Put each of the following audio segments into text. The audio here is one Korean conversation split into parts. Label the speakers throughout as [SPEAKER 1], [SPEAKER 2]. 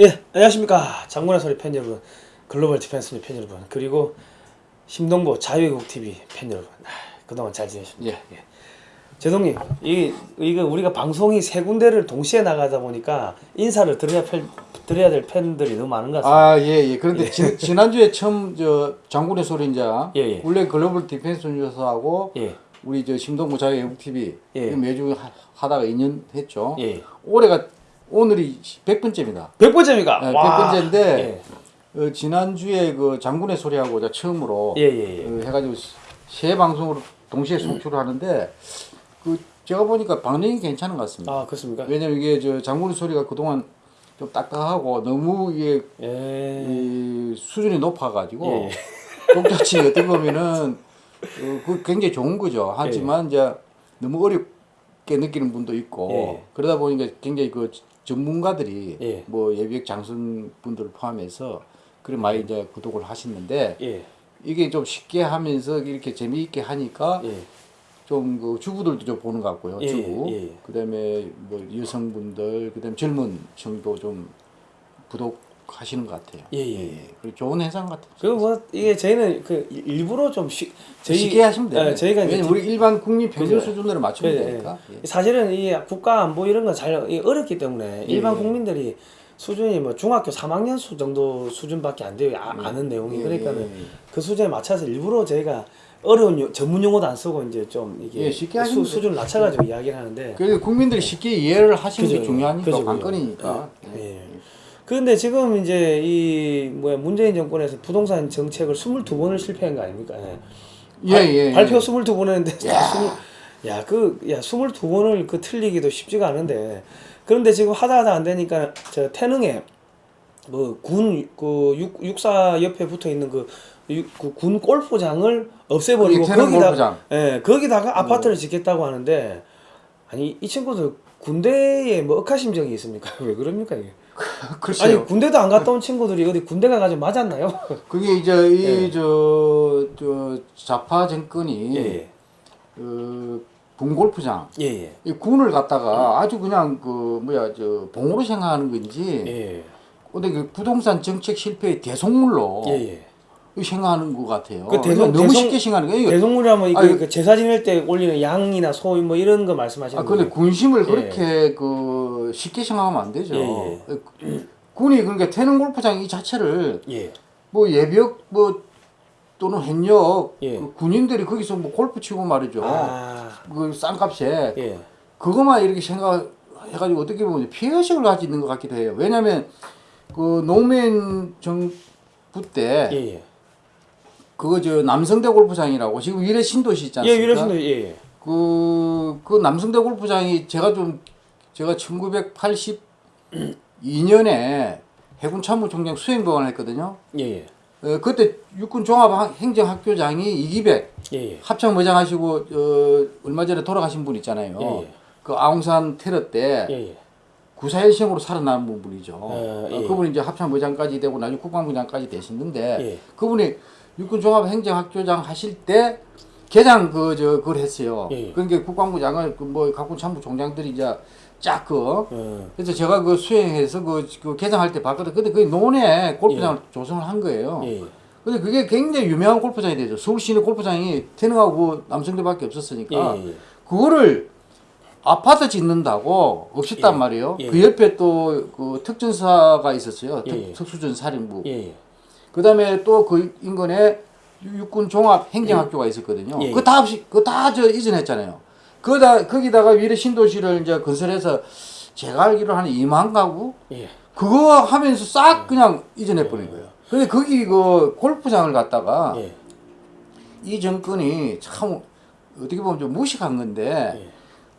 [SPEAKER 1] 예, 안녕하십니까. 장군의 소리 팬 여러분, 글로벌 디펜스 뉴스 팬 여러분, 그리고 심동보 자유애국TV 팬 여러분, 아, 그동안 잘 지내셨습니까? 예. 제동님, 이, 이거 우리가 방송이 세 군데를 동시에 나가다 보니까 인사를 드려야, 팬, 드려야 될 팬들이 너무 많은 것 같습니다.
[SPEAKER 2] 아, 예, 예. 그런데 지, 지난주에 처음 저 장군의 소리인자
[SPEAKER 1] 예, 예.
[SPEAKER 2] 원래 글로벌 디펜스 뉴스하고
[SPEAKER 1] 예,
[SPEAKER 2] 우리 저 심동보 자유애국 TV
[SPEAKER 1] 예.
[SPEAKER 2] 매주 하, 하다가 2년 했죠.
[SPEAKER 1] 예.
[SPEAKER 2] 올해가 오늘이 100번째입니다.
[SPEAKER 1] 100번째입니까?
[SPEAKER 2] 네,
[SPEAKER 1] 와.
[SPEAKER 2] 100번째인데
[SPEAKER 1] 예,
[SPEAKER 2] 어, 지난주에 그 장군의 소리하고 자 처음으로
[SPEAKER 1] 예, 예. 예.
[SPEAKER 2] 어, 해가지고 세 방송으로 동시에 송출을 하는데 그 제가 보니까 방향이 괜찮은 것 같습니다.
[SPEAKER 1] 아, 그렇습니까?
[SPEAKER 2] 왜냐면 이게 저 장군의 소리가 그동안 좀 딱딱하고 너무 이게
[SPEAKER 1] 예.
[SPEAKER 2] 이 수준이 높아가지고
[SPEAKER 1] 예.
[SPEAKER 2] 독자층이 어떻게 보면은 어, 그 굉장히 좋은 거죠. 하지만 이제 너무 어렵게 느끼는 분도 있고
[SPEAKER 1] 예.
[SPEAKER 2] 그러다 보니까 굉장히 그 전문가들이
[SPEAKER 1] 예.
[SPEAKER 2] 뭐 예비역 장선 분들을 포함해서 그래 많이 이제 구독을 하시는데
[SPEAKER 1] 예.
[SPEAKER 2] 이게 좀 쉽게 하면서 이렇게 재미있게 하니까
[SPEAKER 1] 예.
[SPEAKER 2] 좀그 주부들도 좀 보는 것 같고요.
[SPEAKER 1] 예,
[SPEAKER 2] 주부.
[SPEAKER 1] 예, 예.
[SPEAKER 2] 그다음에 뭐 여성분들, 그다음에 젊은 층도 좀 구독 하시는 것 같아요.
[SPEAKER 1] 예, 예.
[SPEAKER 2] 그리고 좋은 현상 같아요.
[SPEAKER 1] 그뭐 이게 저희는 그 일부러 좀 쉬, 저희-
[SPEAKER 2] 쉽게 하시면 돼요.
[SPEAKER 1] 예, 저희가 이제
[SPEAKER 2] 왜냐면 우리 일반 국민 평균. 수준으로 맞추면
[SPEAKER 1] 예,
[SPEAKER 2] 되니까.
[SPEAKER 1] 예.
[SPEAKER 2] 예.
[SPEAKER 1] 사실은 이 국가 안보 이런 거잘 어렵기 때문에 일반
[SPEAKER 2] 예.
[SPEAKER 1] 국민들이 수준이 뭐 중학교 3학년 수 정도 수준밖에 안 돼요. 아, 아는 내용이
[SPEAKER 2] 예,
[SPEAKER 1] 그러니까는
[SPEAKER 2] 예, 예.
[SPEAKER 1] 그 수준에 맞춰서 일부러 저희가 어려운 요- 전문 용어도 안 쓰고 이제 좀 이게
[SPEAKER 2] 예, 쉽게
[SPEAKER 1] 수, 수준을 낮춰가지고 이야기를 하는데
[SPEAKER 2] 그래서 국민들이 쉽게 이해를 하시는
[SPEAKER 1] 그죠,
[SPEAKER 2] 게 중요하니까
[SPEAKER 1] 그죠.
[SPEAKER 2] 관건이니까.
[SPEAKER 1] 예. 그런데 지금 이제 이 뭐야 문재인 정권에서 부동산 정책을 22번을 실패한 거 아닙니까? 예.
[SPEAKER 2] 예,
[SPEAKER 1] 발-
[SPEAKER 2] 예,
[SPEAKER 1] 발표
[SPEAKER 2] 예.
[SPEAKER 1] 22번 했는데 야, 그, 야, 22번을 그 틀리기도 쉽지가 않은데. 그런데 지금 하다 하다 안 되니까 저 태능에 뭐 군, 그 육, 육사 옆에 붙어 있는 그, 육- 그군 골프장을 없애버리고
[SPEAKER 2] 그
[SPEAKER 1] 거기다,
[SPEAKER 2] 골프장.
[SPEAKER 1] 예, 거기다가 아파트를 짓겠다고 하는데 아니, 이 친구들 군대에 뭐 억하심정이 있습니까? 왜 그럽니까, 이게?
[SPEAKER 2] 글쎄요.
[SPEAKER 1] 아니, 군대도 안 갔다 온 친구들이 어디 군대 가가지고 맞았나요?
[SPEAKER 2] 그게 이제 이
[SPEAKER 1] 예.
[SPEAKER 2] 저, 저 좌파 정권이
[SPEAKER 1] 예, 예.
[SPEAKER 2] 그 군골프장
[SPEAKER 1] 예, 예.
[SPEAKER 2] 이 군을 갖다가 아주 그냥 그 뭐야 저 봉으로 생각하는 건지
[SPEAKER 1] 예,
[SPEAKER 2] 근데 그 부동산 정책 실패의 대속물로. 생각하는 것 같아요.
[SPEAKER 1] 그 대속-
[SPEAKER 2] 너무
[SPEAKER 1] 대속-
[SPEAKER 2] 쉽게 생각하는 거예요. 이거
[SPEAKER 1] 대성물이라면 이거 그 제사 지낼 때 올리는 양이나 소 뭐 이런 거 말씀하시는
[SPEAKER 2] 아 근데
[SPEAKER 1] 거예요?
[SPEAKER 2] 군심을
[SPEAKER 1] 예.
[SPEAKER 2] 그렇게 그 쉽게 생각하면 안 되죠.
[SPEAKER 1] 예,
[SPEAKER 2] 군이 그러니까 태릉 골프장 이 자체를
[SPEAKER 1] 예.
[SPEAKER 2] 뭐 예비역 뭐 또는 현역
[SPEAKER 1] 예.
[SPEAKER 2] 그 군인들이 거기서 뭐 골프 치고 말이죠.
[SPEAKER 1] 아,
[SPEAKER 2] 그 싼값에
[SPEAKER 1] 예.
[SPEAKER 2] 그것만 이렇게 생각해가지고 어떻게 보면 피해의식을 가지고 있는 것 같기도 해요. 왜냐하면 그 노무현 정부 때
[SPEAKER 1] 예, 예.
[SPEAKER 2] 그거 저 남성대 골프장이라고 지금 위례 신도시 있지
[SPEAKER 1] 예,
[SPEAKER 2] 않습니까?
[SPEAKER 1] 유래신도 예, 예.
[SPEAKER 2] 그, 그 남성대 골프장이 제가 좀 제가 1982년에 해군 참모총장 수행병을 했거든요.
[SPEAKER 1] 예, 예.
[SPEAKER 2] 어, 그때 육군 종합 행정학교장이 이기백
[SPEAKER 1] 예, 예.
[SPEAKER 2] 합참 의장하시고 어, 얼마 전에 돌아가신 분 있잖아요.
[SPEAKER 1] 예, 예.
[SPEAKER 2] 그 아웅산 테러 때
[SPEAKER 1] 예, 예.
[SPEAKER 2] 구사일생으로 살아남은 분이죠.
[SPEAKER 1] 어,
[SPEAKER 2] 그분이 이제 합참 의장까지 되고 나중에 국방부장까지 되셨는데
[SPEAKER 1] 예.
[SPEAKER 2] 그분이 육군 종합 행정학교장 하실 때 개장 그저 그걸 했어요.
[SPEAKER 1] 예.
[SPEAKER 2] 그러니까 국방부장을 그뭐 각군 참모 총장들이 이제 쫙그
[SPEAKER 1] 어,
[SPEAKER 2] 그래서 제가 그 수행해서 그, 그 개장할 때 봤거든. 근데 그 논에 골프장을 조성을 한 거예요.
[SPEAKER 1] 예. 예.
[SPEAKER 2] 근데 그게 굉장히 유명한 골프장이 되죠. 서울 시내 골프장이 태능하고 남성대밖에 없었으니까
[SPEAKER 1] 예, 예.
[SPEAKER 2] 그거를 아파트 짓는다고 없앴단
[SPEAKER 1] 예.
[SPEAKER 2] 말이에요.
[SPEAKER 1] 예.
[SPEAKER 2] 그 옆에 또 그 특전사가 있었어요.
[SPEAKER 1] 예,
[SPEAKER 2] 특,
[SPEAKER 1] 예.
[SPEAKER 2] 특수전 사령부.
[SPEAKER 1] 예, 예.
[SPEAKER 2] 그다음에 또 그 인근에 육군 종합 행정학교가 있었거든요.
[SPEAKER 1] 예.
[SPEAKER 2] 그거 다 없이 그거 다저 이전했잖아요. 그다 거기다가 위례 신도시를 이제 건설해서 제가 알기로 한 2만 가구
[SPEAKER 1] 예.
[SPEAKER 2] 그거 하면서 싹 그냥 이전해 버린 거예요. 근데 거기 그 골프장을 갖다가
[SPEAKER 1] 예.
[SPEAKER 2] 이 정권이 참 어떻게 보면 좀 무식한 건데
[SPEAKER 1] 예.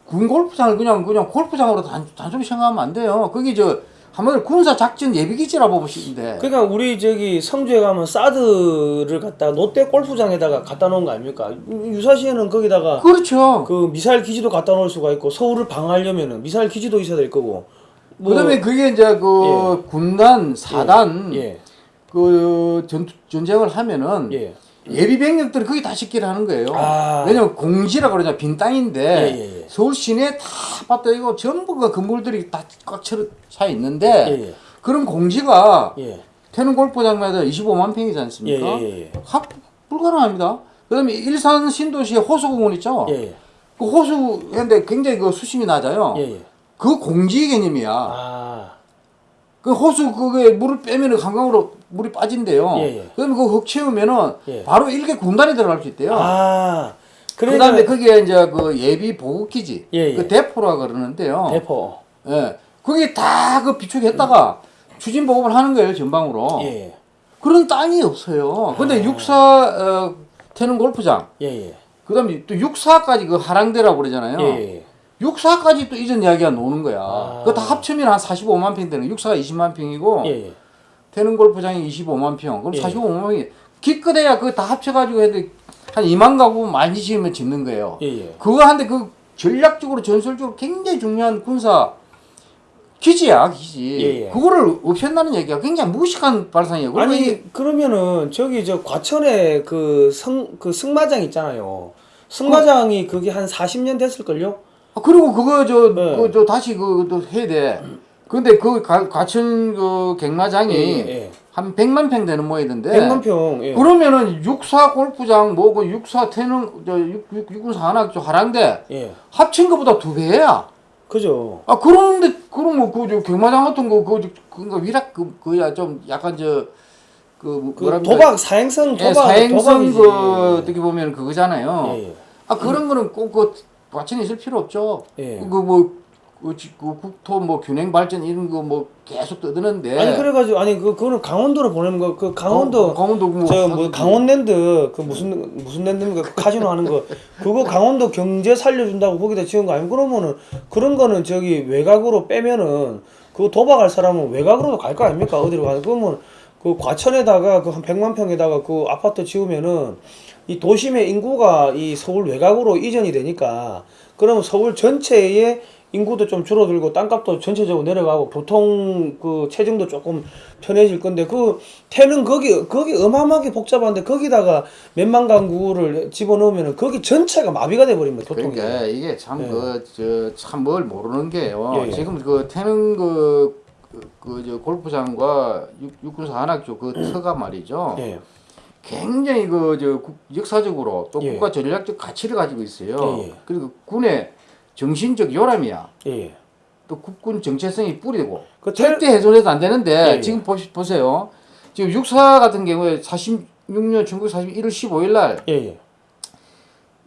[SPEAKER 2] 군 골프장을 그냥 그냥 골프장으로 단, 단순히 생각하면 안 돼요. 거기 저 한마디로 군사 작전 예비기지라 보시는데
[SPEAKER 1] 그러니까 우리 저기 성주에 가면 사드를 갖다 롯데 골프장에다가 갖다 놓은 거 아닙니까? 유사시에는 거기다가
[SPEAKER 2] 그렇죠.
[SPEAKER 1] 그 미사일 기지도 갖다 놓을 수가 있고 서울을 방어하려면은 미사일 기지도 있어야 될 거고. 뭐-
[SPEAKER 2] 그다음에 그게 이제 그 군단 사단
[SPEAKER 1] 예.
[SPEAKER 2] 그 전, 전쟁을 하면은
[SPEAKER 1] 예.
[SPEAKER 2] 예비 병력들이 거기 다 식기를 하는 거예요.
[SPEAKER 1] 아.
[SPEAKER 2] 왜냐면 공지라 그러냐 빈 땅인데
[SPEAKER 1] 예, 예, 예.
[SPEAKER 2] 서울 시내 다 아파트 이거 전부 그 건물들이 다 꽉 차 있는데
[SPEAKER 1] 예, 예.
[SPEAKER 2] 그런 공지가
[SPEAKER 1] 예.
[SPEAKER 2] 태릉 골프장마다 25만 평이지
[SPEAKER 1] 예,
[SPEAKER 2] 않습니까?
[SPEAKER 1] 예, 예.
[SPEAKER 2] 합 불가능합니다. 그다음에 일산 신도시에 호수공원 있죠. 그 호수인데 굉장히 그 수심이 낮아요.
[SPEAKER 1] 예, 예.
[SPEAKER 2] 그 공지 개념이야.
[SPEAKER 1] 아.
[SPEAKER 2] 그 호수 그게 물을 빼면은 한강으로 물이 빠진대요.
[SPEAKER 1] 예, 예.
[SPEAKER 2] 그러면 그흙 채우면은
[SPEAKER 1] 예.
[SPEAKER 2] 바로 일개 군단이 들어갈 수 있대요.
[SPEAKER 1] 아.
[SPEAKER 2] 그다음에 거기에 이제 그 예비 보급기지,
[SPEAKER 1] 예, 예.
[SPEAKER 2] 그 대포라 그러는데요.
[SPEAKER 1] 대포.
[SPEAKER 2] 예, 그게 다 그 비축했다가 추진 보급을 하는 거예요 전방으로.
[SPEAKER 1] 예.
[SPEAKER 2] 그런 땅이 없어요. 근데
[SPEAKER 1] 아.
[SPEAKER 2] 육사 어, 태릉 골프장,
[SPEAKER 1] 예, 예.
[SPEAKER 2] 그다음에 또 육사까지 그 하랑대라고 그러잖아요.
[SPEAKER 1] 예, 예.
[SPEAKER 2] 육사까지 또 이전 이야기가 노는 거야.
[SPEAKER 1] 아.
[SPEAKER 2] 그거 다 합치면 한 45만 평 되는. 육사가 20만 평이고
[SPEAKER 1] 예, 예.
[SPEAKER 2] 태릉 골프장이 25만 평. 그럼
[SPEAKER 1] 예.
[SPEAKER 2] 45만 평이 기껏해야 그거 다 합쳐가지고 해도 한 2만 가구 많이 지으면 짓는 거예요.
[SPEAKER 1] 예, 예.
[SPEAKER 2] 그거 한데 그 전략적으로 전술적으로 굉장히 중요한 군사 기지야 기지.
[SPEAKER 1] 예, 예.
[SPEAKER 2] 그거를 없앤다는 얘기가 굉장히 무식한 발상이에요. 그리고 이게
[SPEAKER 1] 아니 그러면은 저기 저 과천에 그성그 승마장 있잖아요. 승마장이 그게 한 40년 됐을걸요?
[SPEAKER 2] 아, 그리고 그거 저,
[SPEAKER 1] 네.
[SPEAKER 2] 그, 저 다시 그또 해야 돼. 근데 그 가, 과천 그 갱마장이
[SPEAKER 1] 예, 예.
[SPEAKER 2] 한 100만 평 되는 모양인데
[SPEAKER 1] 100만 평. 예.
[SPEAKER 2] 그러면은 육사 골프장 뭐 그 육사 태릉 저 육, 육, 육군사 하나 저 하랑대
[SPEAKER 1] 예.
[SPEAKER 2] 합친 것보다 두 배야.
[SPEAKER 1] 그죠.
[SPEAKER 2] 아 그런데 그럼 뭐그저 갱마장 같은 거그 그거 위락 그 그야 좀 약간 저그
[SPEAKER 1] 그
[SPEAKER 2] 뭐랍니까?
[SPEAKER 1] 도박 사행성
[SPEAKER 2] 예,
[SPEAKER 1] 도박
[SPEAKER 2] 사행성
[SPEAKER 1] 도박이지.
[SPEAKER 2] 그 어떻게 보면 그거잖아요.
[SPEAKER 1] 예, 예.
[SPEAKER 2] 아 그런 거는 꼭그 과천에 있을 필요 없죠.
[SPEAKER 1] 예.
[SPEAKER 2] 그뭐 그, 지- 그 국토 뭐 균형 발전 이런 거 뭐 계속 떠드는데.
[SPEAKER 1] 아니 그래가지고 아니 그 그거는 강원도로 보내는 거 그 강원도
[SPEAKER 2] 어, 강원도 뭐
[SPEAKER 1] 저 뭐. 강원랜드 그 무슨 무슨 랜드입니까 그 카지노 하는 거. 그거 강원도 경제 살려준다고 거기다 지은 거 아니면 그러면은 그런 거는 저기 외곽으로 빼면은 그 도박할 사람은 외곽으로도 갈 거 아닙니까? 어디로 가는 그러면 그 과천에다가 그 한 100만 평에다가 그 아파트 지으면은 이 도심의 인구가 이 서울 외곽으로 이전이 되니까 그러면 서울 전체의 인구도 좀 줄어들고 땅값도 전체적으로 내려가고 교통 그 체증도 조금 편해질 건데 그 태는 거기 거기 어마어마하게 복잡한데 거기다가 몇만 가구를 집어넣으면은 거기 전체가 마비가 돼 버립니다 교통이.
[SPEAKER 2] 그러니까 이게 참
[SPEAKER 1] 예.
[SPEAKER 2] 그저 참 뭘 모르는 게요.
[SPEAKER 1] 예, 예.
[SPEAKER 2] 지금 그 태릉 그그저 골프장과 육, 육군사 한학교 그 터가 말이죠.
[SPEAKER 1] 예.
[SPEAKER 2] 굉장히 그 저 역사적으로 또
[SPEAKER 1] 예.
[SPEAKER 2] 국가 전략적 가치를 가지고 있어요.
[SPEAKER 1] 예, 예.
[SPEAKER 2] 그리고 군의 정신적 요람이야.
[SPEAKER 1] 예.
[SPEAKER 2] 또 국군 정체성이 뿌리고
[SPEAKER 1] 그 태,
[SPEAKER 2] 절대 훼손해도 안 되는데
[SPEAKER 1] 예, 예.
[SPEAKER 2] 지금 보시, 보세요. 지금 육사 같은 경우에 46년 1941월 15일 날
[SPEAKER 1] 예. 예.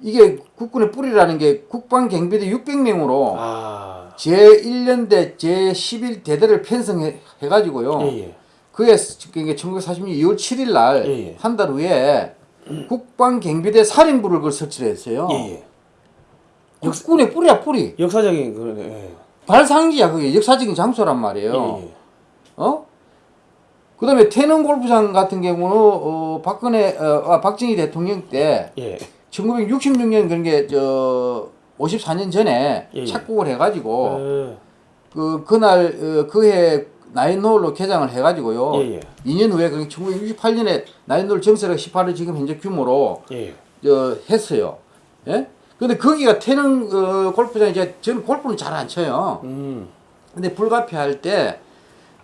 [SPEAKER 2] 이게 국군의 뿌리라는 게 국방 경비대 600명으로
[SPEAKER 1] 아.
[SPEAKER 2] 제1년대 제11대대를 편성해 가지고요.
[SPEAKER 1] 예. 예.
[SPEAKER 2] 그게 그게 1946년 2월 7일 날
[SPEAKER 1] 예, 예.
[SPEAKER 2] 한달 후에 국방 경비대 살인부를 그걸 설치를 했어요.
[SPEAKER 1] 예. 예.
[SPEAKER 2] 국군의 뿌리야 뿌리.
[SPEAKER 1] 역사적인 그런 예.
[SPEAKER 2] 발상지야 그게 역사적인 장소란 말이에요.
[SPEAKER 1] 예. 예.
[SPEAKER 2] 어? 그다음에 태릉 골프장 같은 경우는 어, 박근혜 어, 아, 박정희 대통령 때
[SPEAKER 1] 예.
[SPEAKER 2] 1966년 그런 게저 54년 전에
[SPEAKER 1] 예, 예.
[SPEAKER 2] 착국을 해가지고
[SPEAKER 1] 어,
[SPEAKER 2] 그 그날 어, 그해 나인홀로 개장을 해가지고요.
[SPEAKER 1] 예, 예.
[SPEAKER 2] 2년 후에 그 1968년에 나인홀 정세가 18을 지금 현재 규모로
[SPEAKER 1] 예.
[SPEAKER 2] 저 했어요. 예? 근데 거기가 태릉 어, 골프장 이제 저는 골프는 잘 안 쳐요.
[SPEAKER 1] 음.
[SPEAKER 2] 근데 불가피할 때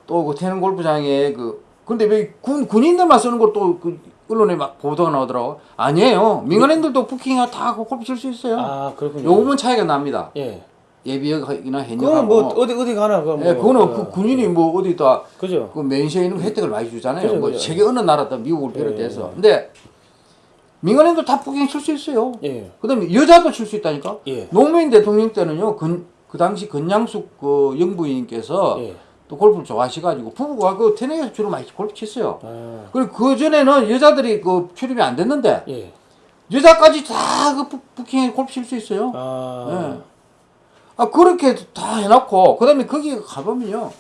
[SPEAKER 2] 또 그 태릉 골프장에 그 근데 왜 군 군인들만 쓰는 걸또 그 언론에 막 보도가 나오더라고. 아니에요. 민간인들도 부킹 다그 골프 칠 수 있어요.
[SPEAKER 1] 아, 그렇군요.
[SPEAKER 2] 요금은 차이가 납니다.
[SPEAKER 1] 예.
[SPEAKER 2] 예비역이나
[SPEAKER 1] 그건
[SPEAKER 2] 현역하고.
[SPEAKER 1] 뭐 어디 어디 가나 그건 뭐
[SPEAKER 2] 예, 그거는
[SPEAKER 1] 어,
[SPEAKER 2] 그 군인이 뭐 어디 다
[SPEAKER 1] 그죠.
[SPEAKER 2] 그 맨시에 있는 혜택을 많이 주잖아요.
[SPEAKER 1] 그죠,
[SPEAKER 2] 뭐
[SPEAKER 1] 그죠.
[SPEAKER 2] 세계 어느 나라다 미국을
[SPEAKER 1] 예,
[SPEAKER 2] 비롯해서.
[SPEAKER 1] 예.
[SPEAKER 2] 근데 민간인도 다 부킹 칠수 있어요.
[SPEAKER 1] 예.
[SPEAKER 2] 그다음에 여자도 칠 수 있다니까.
[SPEAKER 1] 예.
[SPEAKER 2] 노무현 대통령 때는요. 근, 그 당시 건양숙 그 영부인께서
[SPEAKER 1] 예.
[SPEAKER 2] 또 골프를 좋아하셔가지고 부부가 그 테네에서 주로 많이 골프 쳤어요.
[SPEAKER 1] 아.
[SPEAKER 2] 그리고 그 전에는 여자들이 그 출입이 안 됐는데
[SPEAKER 1] 예.
[SPEAKER 2] 여자까지 다그 부킹에 골프 칠 수 있어요.
[SPEAKER 1] 아.
[SPEAKER 2] 예. 아 그렇게 다 해놓고 그다음에 거기 가보면요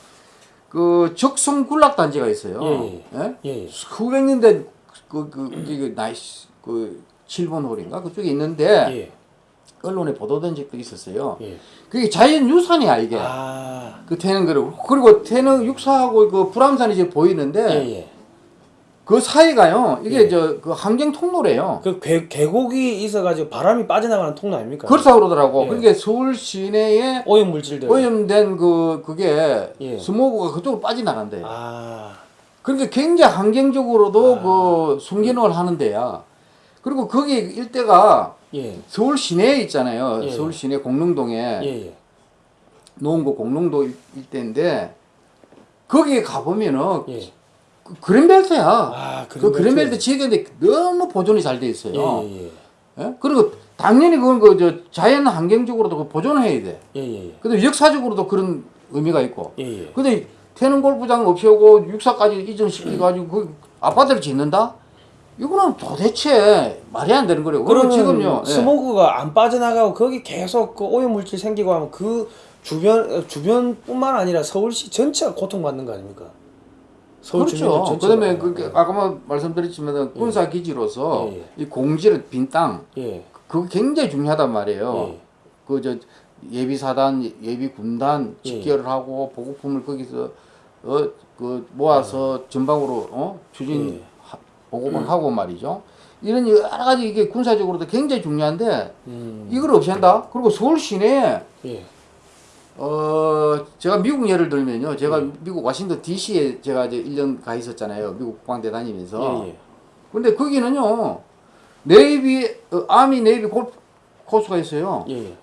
[SPEAKER 2] 그 적송 군락 단지가 있어요.
[SPEAKER 1] 예,
[SPEAKER 2] 예?
[SPEAKER 1] 예. 예.
[SPEAKER 2] 수백 년대 그그 이게 nice 그 7번 홀인가 그쪽에 있는데
[SPEAKER 1] 예.
[SPEAKER 2] 언론에 보도된 적도 있었어요.
[SPEAKER 1] 예.
[SPEAKER 2] 그게 자연 유산이야 이게.
[SPEAKER 1] 아.
[SPEAKER 2] 그 태릉 그리고 그리고 태릉 육사하고 그 불암산이 이제 보이는데
[SPEAKER 1] 예, 예.
[SPEAKER 2] 그 사이가요. 이게
[SPEAKER 1] 예.
[SPEAKER 2] 저그 항쟁 통로래요.
[SPEAKER 1] 그 계, 계곡이 있어가지고 바람이 빠져나가는 통로 아닙니까?
[SPEAKER 2] 그렇다 그러더라고.
[SPEAKER 1] 예.
[SPEAKER 2] 그러니까 서울 시내에
[SPEAKER 1] 오염 물질들.
[SPEAKER 2] 오염된 그 그게
[SPEAKER 1] 예.
[SPEAKER 2] 스모그가 그쪽으로 빠져나간대. 요
[SPEAKER 1] 아,
[SPEAKER 2] 그러니까 굉장히 환경적으로도
[SPEAKER 1] 아.
[SPEAKER 2] 그 순기능을 하는 데야. 그리고 거기 일대가
[SPEAKER 1] 예,
[SPEAKER 2] 서울 시내에 있잖아요.
[SPEAKER 1] 예.
[SPEAKER 2] 서울 시내 공릉동에
[SPEAKER 1] 예, 예.
[SPEAKER 2] 노원구 공릉도 일- 일대인데 거기에 가보면은
[SPEAKER 1] 예.
[SPEAKER 2] 그 그린벨트야.
[SPEAKER 1] 아,
[SPEAKER 2] 그 그린벨트 지역인데 너무 보존이 잘 돼 있어요.
[SPEAKER 1] 예, 예,
[SPEAKER 2] 예? 그리고 당연히 그건 그 저 자연 환경적으로도 그 보존해야 돼.
[SPEAKER 1] 예, 예,
[SPEAKER 2] 근데 역사적으로도 그런 의미가 있고.
[SPEAKER 1] 예, 예.
[SPEAKER 2] 근데 태릉 골프장 없애고 육사까지 이전시켜가지고 그 아파트를 짓는다? 이거는 도대체 말이 안 되는. 그리고
[SPEAKER 1] 그러면
[SPEAKER 2] 지금요. 예.
[SPEAKER 1] 스모그가 안 빠져나가고 거기 계속 그 오염 물질 생기고 하면 그 주변 어, 주변뿐만 아니라 서울시 전체가 고통받는 거 아닙니까? 서울
[SPEAKER 2] 그렇죠. 그다음에 그 아까 말씀드렸지만 군사 기지로서
[SPEAKER 1] 예, 예.
[SPEAKER 2] 이 공지를 빈 땅,
[SPEAKER 1] 예,
[SPEAKER 2] 그거 굉장히 중요하단 말이에요.
[SPEAKER 1] 예.
[SPEAKER 2] 그저 예비 사단, 예비 군단
[SPEAKER 1] 예.
[SPEAKER 2] 집결을 하고 보급품을 거기서 어 그 모아서 전방으로 어 추진
[SPEAKER 1] 예.
[SPEAKER 2] 하- 보급을 하고 말이죠. 이런 여러 가지 이게 군사적으로도 굉장히 중요한데
[SPEAKER 1] 음,
[SPEAKER 2] 이걸 없앤다. 그리고 서울 시내에
[SPEAKER 1] 예,
[SPEAKER 2] 어 제가 미국 예를 들면요. 제가
[SPEAKER 1] 예.
[SPEAKER 2] 미국 워싱턴 D.C.에 제가 이제 1년 가 있었잖아요. 미국 국방대 다니면서.
[SPEAKER 1] 예, 예.
[SPEAKER 2] 근데 거기는요. 네이비 어, Army Navy 골프 코스가 있어요.
[SPEAKER 1] 예,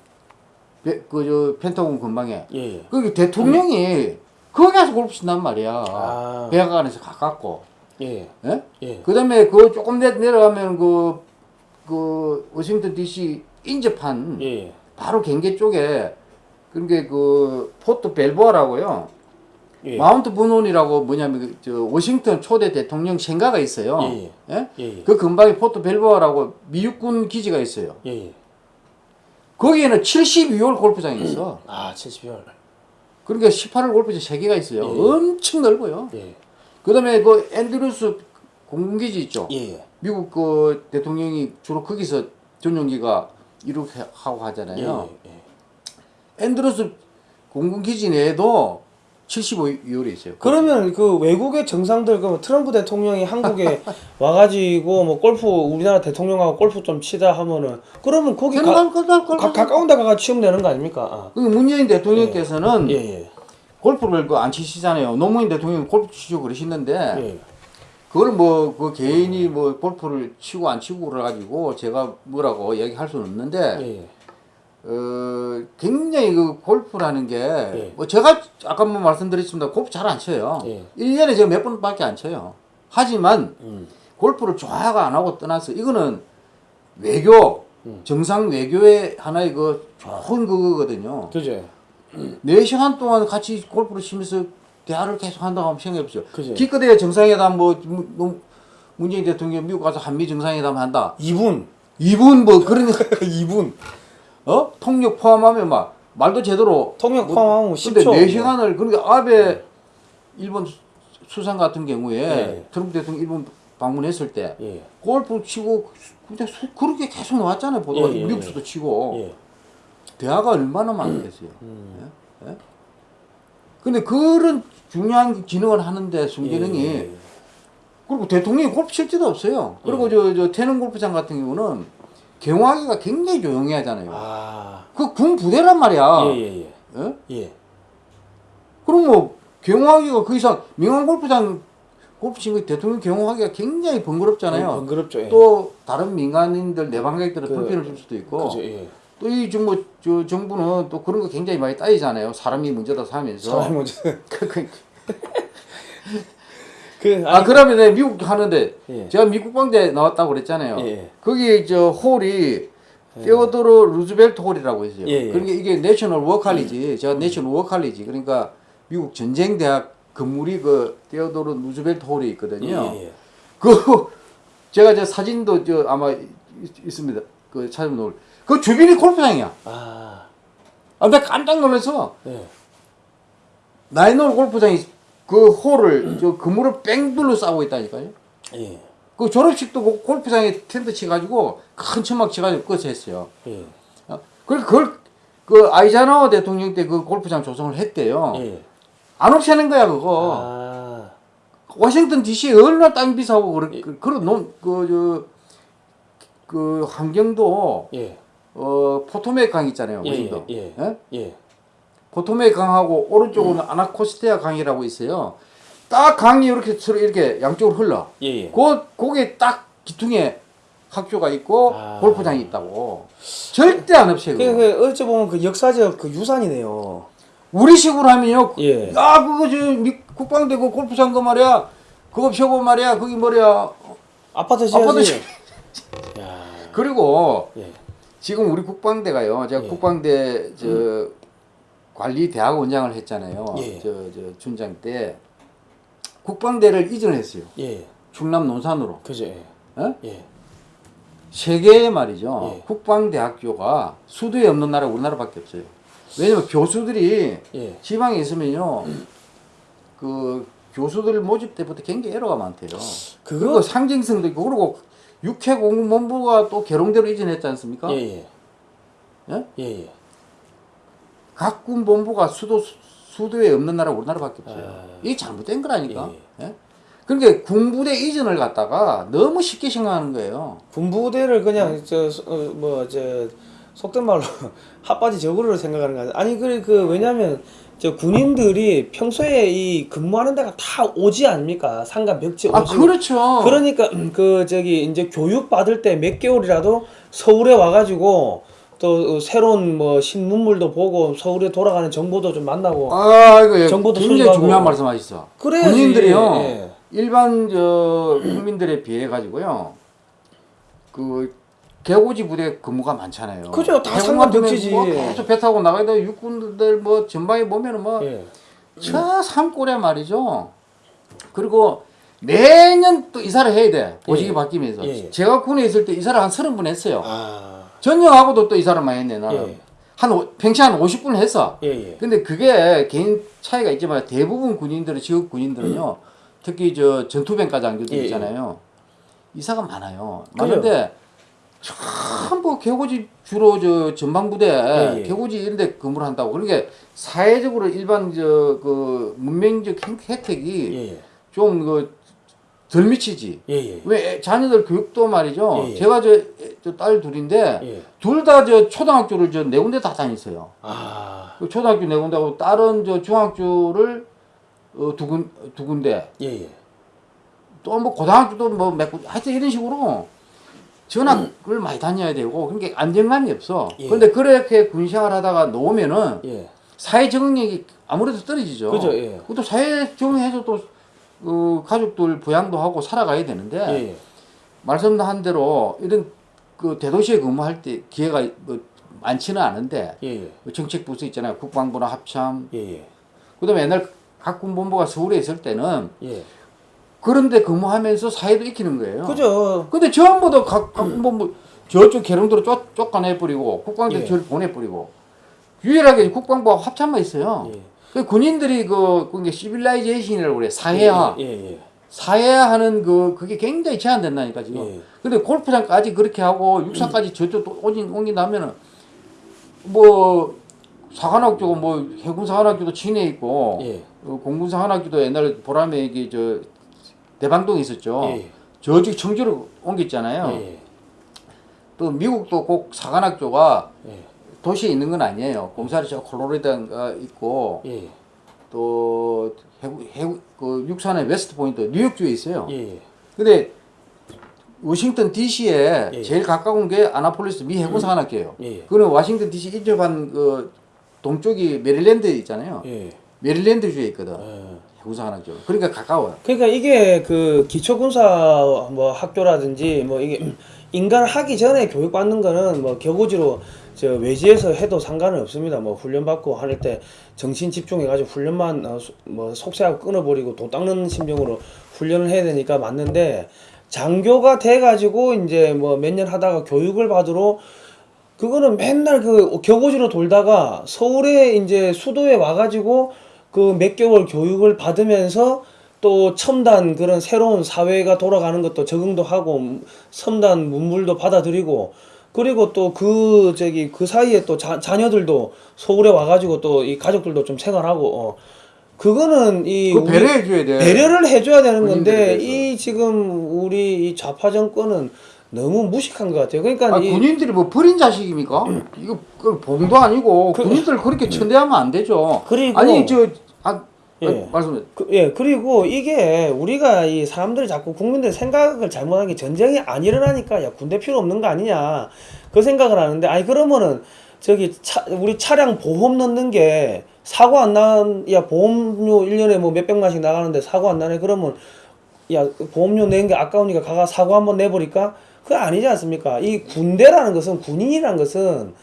[SPEAKER 2] 그저 펜타곤 근방에.
[SPEAKER 1] 예, 예.
[SPEAKER 2] 거기 대통령이 거기 가서 골프 친단 말이야.
[SPEAKER 1] 아.
[SPEAKER 2] 백악관에서 가깝고.
[SPEAKER 1] 예,
[SPEAKER 2] 예?
[SPEAKER 1] 예.
[SPEAKER 2] 그 다음에 그 조금 내, 내려가면 그, 그 워싱턴 D.C. 인접한
[SPEAKER 1] 예, 예.
[SPEAKER 2] 바로 경계 쪽에 그게 그 포트 벨보아라고요.
[SPEAKER 1] 예.
[SPEAKER 2] 마운트 버논이라고 뭐냐면 그저 워싱턴 초대 대통령 생가가 있어요.
[SPEAKER 1] 예,
[SPEAKER 2] 예?
[SPEAKER 1] 예, 예.
[SPEAKER 2] 그 근방에 포트 벨보아라고 미육군 기지가 있어요.
[SPEAKER 1] 예, 예.
[SPEAKER 2] 거기에는 72홀 골프장이 있어.
[SPEAKER 1] 아, 72홀.
[SPEAKER 2] 그러니까 18홀 골프장 3개가 있어요.
[SPEAKER 1] 예.
[SPEAKER 2] 엄청 넓어요.
[SPEAKER 1] 예,
[SPEAKER 2] 그다음에 그 앤드루스 공군기지 있죠.
[SPEAKER 1] 예, 예.
[SPEAKER 2] 미국 그 대통령이 주로 거기서 전용기가 이렇게 하고 하잖아요.
[SPEAKER 1] 예, 예.
[SPEAKER 2] 앤드루스 공군기지 내에도 75홀이 있어요.
[SPEAKER 1] 그러면 그 외국의 정상들 그 트럼프 대통령이 한국에 와가지고 뭐 골프 우리나라 대통령하고 골프 좀 치다 하면은 그러면 거기 가, 가,
[SPEAKER 2] 거다.
[SPEAKER 1] 가까운 데 가가 치면 되는 거 아닙니까? 아.
[SPEAKER 2] 그 문재인 대통령께서는
[SPEAKER 1] 예, 예,
[SPEAKER 2] 골프를 그 안 치시잖아요. 노무현 대통령이 골프 치시고 그러시는데
[SPEAKER 1] 예.
[SPEAKER 2] 그걸 뭐 그 개인이 뭐 골프를 치고 안 치고 그래가지고 제가 뭐라고 얘기할 수는 없는데
[SPEAKER 1] 예, 예.
[SPEAKER 2] 어 굉장히 그 골프라는 게
[SPEAKER 1] 예.
[SPEAKER 2] 뭐 제가 아까 뭐 말씀드렸습니다. 골프 잘 안 쳐요.
[SPEAKER 1] 예.
[SPEAKER 2] 1년에 제가 몇 번밖에 안 쳐요. 하지만
[SPEAKER 1] 음.
[SPEAKER 2] 골프를 좋아하고 안 하고 떠나서 이거는 외교
[SPEAKER 1] 음.
[SPEAKER 2] 정상 외교의 하나의 그 좋은 그거거든요.
[SPEAKER 1] 그죠?
[SPEAKER 2] 네 시간 동안 같이 골프를 치면서 대화를 계속 한다고 한번 생각해 보세요.
[SPEAKER 1] 그죠.
[SPEAKER 2] 기껏해야 정상회담 뭐 문- 문- 문재인 대통령 미국 가서 한미 정상회담 한다.
[SPEAKER 1] 2분.
[SPEAKER 2] 2분 뭐 그런
[SPEAKER 1] 2분.
[SPEAKER 2] 어 통역 포함하면 막 말도 제대로
[SPEAKER 1] 통역
[SPEAKER 2] 뭐-
[SPEAKER 1] 포함하면
[SPEAKER 2] 근데
[SPEAKER 1] 10초.
[SPEAKER 2] 네 시간을 그러니까 아베 일본 수- 수상 같은 경우에
[SPEAKER 1] 예.
[SPEAKER 2] 트럼프 대통령 일본 방문했을 때
[SPEAKER 1] 예.
[SPEAKER 2] 골프 치고 근데 수- 그렇게 계속 나왔잖아요. 보도가
[SPEAKER 1] 예, 예,
[SPEAKER 2] 미국수도 치고
[SPEAKER 1] 예.
[SPEAKER 2] 대화가 얼마나 많겠어요.
[SPEAKER 1] 음.
[SPEAKER 2] 예? 예? 근데 그런 중요한 기능을 하는데 순기능이
[SPEAKER 1] 예.
[SPEAKER 2] 그리고 대통령이 골프 칠 데도 없어요. 그리고 저, 저 태릉 골프장 같은 경우는 경호하기가 굉장히 조용히 하잖아요.
[SPEAKER 1] 아.
[SPEAKER 2] 그군 부대란 말이야.
[SPEAKER 1] 예, 예, 예.
[SPEAKER 2] 예?
[SPEAKER 1] 예.
[SPEAKER 2] 그럼 뭐 경호하기가 그 이상 민간 골프장 골프 친구 대통령 경호하기가 굉장히 번거롭잖아요.
[SPEAKER 1] 번거롭죠. 예.
[SPEAKER 2] 또 다른 민간인들 내방객들은
[SPEAKER 1] 그-
[SPEAKER 2] 불편을 줄 수도 있고
[SPEAKER 1] 그죠. 예.
[SPEAKER 2] 또 이 정부 저 정부는 또 그런 거 굉장히 많이 따지잖아요. 사람이 문제다 하면서.
[SPEAKER 1] 사람이 먼저.
[SPEAKER 2] 그- 그- 그아 그러면 내가 미국 하는데
[SPEAKER 1] 예.
[SPEAKER 2] 제가 미국 국방대 나왔다고 그랬잖아요.
[SPEAKER 1] 예.
[SPEAKER 2] 거기 저 홀이 테오도로 루즈벨트 홀이라고 있어요.
[SPEAKER 1] 예, 예.
[SPEAKER 2] 그러니까 이게 National War College. 제가 National War College. 그러니까 미국 전쟁 대학 건물이 그 테오도로 루즈벨트 홀이 있거든요.
[SPEAKER 1] 예, 예.
[SPEAKER 2] 그 제가 저 사진도 저 아마 있, 있습니다. 그 찾으면 올. 그 주변이 골프장이야.
[SPEAKER 1] 아.
[SPEAKER 2] 아, 나 깜짝 놀라서
[SPEAKER 1] 예.
[SPEAKER 2] 나인홀 골프장이 그 홀을 저 그물을 뺑 둘러 싸고 있다니까요.
[SPEAKER 1] 예.
[SPEAKER 2] 그 졸업식도 그 골프장에 텐트 치가지고 큰 천막 치가지고 그것을 했어요.
[SPEAKER 1] 예.
[SPEAKER 2] 어? 그걸 그걸 그 아이자나워 대통령 때 그 골프장 조성을 했대요.
[SPEAKER 1] 예.
[SPEAKER 2] 안 없애는 거야 그거.
[SPEAKER 1] 아.
[SPEAKER 2] 워싱턴 D.C. 에 얼마나 땅이 비싸고 그런 그, 그런 논그저그 그 환경도
[SPEAKER 1] 예.
[SPEAKER 2] 어 포토맥 강 있잖아요.
[SPEAKER 1] 예,
[SPEAKER 2] 워싱턴.
[SPEAKER 1] 예,
[SPEAKER 2] 예?
[SPEAKER 1] 예.
[SPEAKER 2] 포토맥 강하고 오른쪽은 아나코스티아 강이라고 있어요. 딱 강이 이렇게 서로 이렇게 양쪽으로 흘러.
[SPEAKER 1] 예. 예.
[SPEAKER 2] 그 거기에 딱 기퉁에 학교가 있고
[SPEAKER 1] 아.
[SPEAKER 2] 골프장이 있다고. 절대 안 없어요.
[SPEAKER 1] 그,
[SPEAKER 2] 그거.
[SPEAKER 1] 그 어찌 보면 그 역사적 그 유산이네요.
[SPEAKER 2] 우리식으로 하면요.
[SPEAKER 1] 예.
[SPEAKER 2] 야 그거 저 미- 국방대 그 골프장 그 말이야. 그거 펴고 말이야. 거기 뭐야.
[SPEAKER 1] 아파트 지어야지.
[SPEAKER 2] 아파트 지-
[SPEAKER 1] 야.
[SPEAKER 2] 그리고
[SPEAKER 1] 예.
[SPEAKER 2] 지금 우리 국방대가요. 제가
[SPEAKER 1] 예.
[SPEAKER 2] 국방대 저 관리 대학 원장을 했잖아요.
[SPEAKER 1] 예.
[SPEAKER 2] 저저 춘장 때 국방대를 이전했어요.
[SPEAKER 1] 예.
[SPEAKER 2] 충남 논산으로.
[SPEAKER 1] 그죠. 예.
[SPEAKER 2] 어?
[SPEAKER 1] 예.
[SPEAKER 2] 세계에 말이죠.
[SPEAKER 1] 예.
[SPEAKER 2] 국방대학교가 수도에 없는 나라 우리나라밖에 없어요. 왜냐면 교수들이
[SPEAKER 1] 예.
[SPEAKER 2] 지방에 있으면요. 그 교수들 모집 때부터 굉장히 에러가 많대요.
[SPEAKER 1] 그거
[SPEAKER 2] 상징성도 있고 그리고 육해 공무본부가 또 계룡대로 이전했지 않습니까?
[SPEAKER 1] 예, 예.
[SPEAKER 2] 예?
[SPEAKER 1] 예, 예.
[SPEAKER 2] 각 군본부가 수도 수도에 없는 나라 우리나라밖에 없어요.
[SPEAKER 1] 아.
[SPEAKER 2] 이게 잘못된 거라니까. 예? 그러니까 군부대 이전을 갖다가 너무 쉽게 생각하는 거예요.
[SPEAKER 1] 군부대를 그냥 저뭐저 속된 말로 핫바지 저거로 생각하는 거. 아니 그, 그 왜냐면 저 군인들이 평소에 이 근무하는 데가 다 오지 아닙니까? 상가 벽지 오지.
[SPEAKER 2] 아 그렇죠.
[SPEAKER 1] 그러니까 음, 그 저기 이제 교육 받을 때 몇 개월이라도 서울에 와가지고 또 새로운 뭐 신문물도 보고 서울에 돌아가는 정보도 좀 만나고
[SPEAKER 2] 아 이거 예,
[SPEAKER 1] 정보도
[SPEAKER 2] 굉장히
[SPEAKER 1] 수집하고.
[SPEAKER 2] 중요한 말씀하셨어.
[SPEAKER 1] 그래야지.
[SPEAKER 2] 군인들이요
[SPEAKER 1] 예.
[SPEAKER 2] 일반 저 국민들에 비해 가지고요 그 개고지 부대 근무가 많잖아요.
[SPEAKER 1] 그죠. 다
[SPEAKER 2] 해군
[SPEAKER 1] 상관
[SPEAKER 2] 같은
[SPEAKER 1] 벽지지.
[SPEAKER 2] 뭐 계속 배 타고 나가다 육군들 뭐 전방에 보면은 뭐
[SPEAKER 1] 예.
[SPEAKER 2] 저 산골에 말이죠. 그리고 매년 또 이사를 해야 돼. 보직이
[SPEAKER 1] 예.
[SPEAKER 2] 바뀌면서.
[SPEAKER 1] 예.
[SPEAKER 2] 제가 군에 있을 때 이사를 한 서른 번 했어요.
[SPEAKER 1] 아.
[SPEAKER 2] 전역하고도 또 이사를 많이 했네, 나는.
[SPEAKER 1] 예.
[SPEAKER 2] 한, 오- 평시 한 50분 했어.
[SPEAKER 1] 예, 예.
[SPEAKER 2] 근데 그게 개인 차이가 있지만 대부분 군인들은, 지역 군인들은요, 특히 저 전투병 과장교들
[SPEAKER 1] 예, 예.
[SPEAKER 2] 있잖아요. 이사가 많아요.
[SPEAKER 1] 그래요.
[SPEAKER 2] 전부 개고지 주로 저 전방부대,
[SPEAKER 1] 예, 예.
[SPEAKER 2] 개고지 이런 데 근무를 한다고. 그러니까 사회적으로 일반 저 그 문명적 행- 혜택이
[SPEAKER 1] 예, 예.
[SPEAKER 2] 좀그 덜 미치지.
[SPEAKER 1] 예, 예.
[SPEAKER 2] 왜 애- 자녀들 교육도 말이죠.
[SPEAKER 1] 예, 예.
[SPEAKER 2] 제가 저 딸 둘인데
[SPEAKER 1] 예.
[SPEAKER 2] 둘다 저 초등학교를 저 네 군데 다 다녔어요.
[SPEAKER 1] 아.
[SPEAKER 2] 그 초등학교 네 군데하고 다른 저 중학교를 어, 두, 군, 두 군데
[SPEAKER 1] 예, 예.
[SPEAKER 2] 또 뭐 고등학교도 뭐 몇 군데 하여튼 이런 식으로 전학을 많이 다녀야 되고 그러니까 안정감이 없어.
[SPEAKER 1] 예.
[SPEAKER 2] 그런데 그렇게 군생활 하다가 놓으면은
[SPEAKER 1] 예.
[SPEAKER 2] 사회 적응력이 아무래도 떨어지죠.
[SPEAKER 1] 그죠, 예.
[SPEAKER 2] 그것도 사회 적응해서 또 어, 가족들 부양도 하고 살아가야 되는데
[SPEAKER 1] 예, 예.
[SPEAKER 2] 말씀한 대로 이런 그 대도시에 근무할 때 기회가 뭐 많지는 않은데
[SPEAKER 1] 예, 예.
[SPEAKER 2] 그 정책 부서 있잖아요. 국방부나 합참.
[SPEAKER 1] 예, 예.
[SPEAKER 2] 그다음에 옛날 각 군본부가 서울에 있을 때는
[SPEAKER 1] 예.
[SPEAKER 2] 그런데 근무하면서 사회도 익히는 거예요.
[SPEAKER 1] 그죠.
[SPEAKER 2] 근데 전부 다 각 각 군본부 저쪽 계룡도로 쫓, 쫓아내 버리고 국방대
[SPEAKER 1] 예.
[SPEAKER 2] 저를 보내 버리고 유일하게 국방부와 합참만 있어요.
[SPEAKER 1] 예.
[SPEAKER 2] 그 군인들이 그 그게 시빌라이제이션이라고 그래. 사회화.
[SPEAKER 1] 예, 예.
[SPEAKER 2] 사회화하는 그 그게 굉장히 제한된다니까 지금.
[SPEAKER 1] 예.
[SPEAKER 2] 근데 골프장까지 그렇게 하고 육사까지 저쪽 또 오진 옮긴다면은 뭐 사관학교고 뭐 해군 사관학교도 진해 있고
[SPEAKER 1] 예.
[SPEAKER 2] 어, 공군 사관학교도 옛날에 보람에 이게 저 대방동에 있었죠.
[SPEAKER 1] 예.
[SPEAKER 2] 저쪽 청주로 옮겼잖아요.
[SPEAKER 1] 예.
[SPEAKER 2] 또 미국도 꼭 사관학교가
[SPEAKER 1] 예.
[SPEAKER 2] 도시에 있는 건 아니에요. 공사는 저 콜로라도가 있고
[SPEAKER 1] 예.
[SPEAKER 2] 또 해군 해군 그 육사는 웨스트 포인트 뉴욕주에 있어요.
[SPEAKER 1] 예.
[SPEAKER 2] 근데 워싱턴 D.C.에
[SPEAKER 1] 예.
[SPEAKER 2] 제일 가까운 게 아나폴리스 미 해군 사관학교예요.
[SPEAKER 1] 예.
[SPEAKER 2] 그는 워싱턴 D.C. 인접한 그 동쪽이 메릴랜드 있잖아요.
[SPEAKER 1] 예.
[SPEAKER 2] 메릴랜드 주에 있거든.
[SPEAKER 1] 예.
[SPEAKER 2] 해군 사관학교. 그러니까 가까워요.
[SPEAKER 1] 그러니까 이게 그 기초군사 뭐 학교라든지 뭐 이게 임관을 하기 전에 교육받는 거는 뭐 겨우지로 저 외지에서 해도 상관은 없습니다. 뭐 훈련 받고 할 때 정신 집중해 가지고 훈련만 어, 수- 뭐 속세하고 끊어버리고 도 닦는 심정으로 훈련을 해야 되니까 맞는데 장교가 돼 가지고 이제 뭐 몇 년 하다가 교육을 받으러 그거는 맨날 그 겨고지로 돌다가 서울에 이제 수도에 와가지고 그 몇 개월 교육을 받으면서 또 첨단 그런 새로운 사회가 돌아가는 것도 적응도 하고 첨단 문물도 받아들이고 그리고 또 그 저기 그 사이에 또 자, 자녀들도 서울에 와가지고 또 이 가족들도 좀 생활하고 어 그거는 이
[SPEAKER 2] 배려해 줘야 돼.
[SPEAKER 1] 배려를 해줘야 되는 건데. 이 지금 우리 이 좌파 정권은 너무 무식한 것 같아요. 그러니까
[SPEAKER 2] 아,
[SPEAKER 1] 이,
[SPEAKER 2] 군인들이 뭐 버린 자식입니까? 이거 그 봉도 아니고
[SPEAKER 1] 그-
[SPEAKER 2] 군인들 그렇게 천대하면 안 되죠.
[SPEAKER 1] 그리고-
[SPEAKER 2] 아니 저 아,
[SPEAKER 1] 예.
[SPEAKER 2] 아, 말씀해.
[SPEAKER 1] 그, 예 그리고 이게 우리가 이 사람들이 자꾸 국민들 생각을 잘못한 게 전쟁이 안 일어나니까 야 군대 필요 없는 거 아니냐 그 생각을 하는데 아니 그러면은 저기 차, 우리 차량 보험 넣는 게 사고 안 나는 야 보험료 1년에 뭐 몇백만씩 나가는데 사고 안 나네 그러면 야 보험료 내는 게 아까우니까 가가 사고 한번 내버릴까 그거 아니지 않습니까 이 군대라는 것은 군인이라는 것은